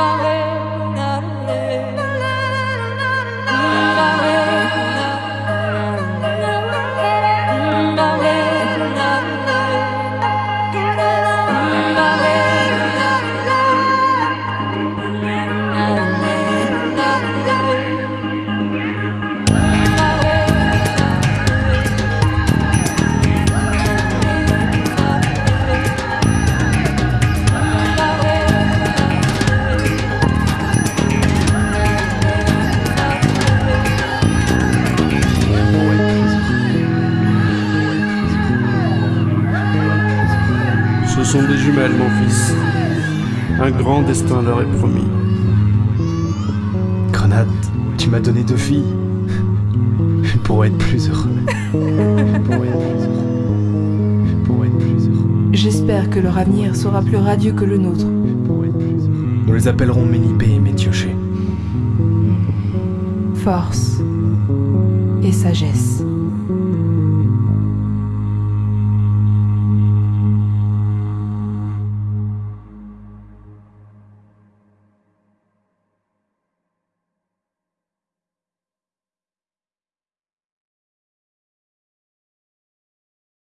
love. Sont des jumelles, mon fils. Un grand destin leur est promis. Grenade, tu m'as donné deux filles. Je pourrais être plus heureux. Je pourrais être plus heureux. Je pourrais être plus heureux. J'espère que leur avenir sera plus radieux que le nôtre. Je pourrais être plus heureux. Nous les appellerons Ménipée et Métioché. Force et sagesse.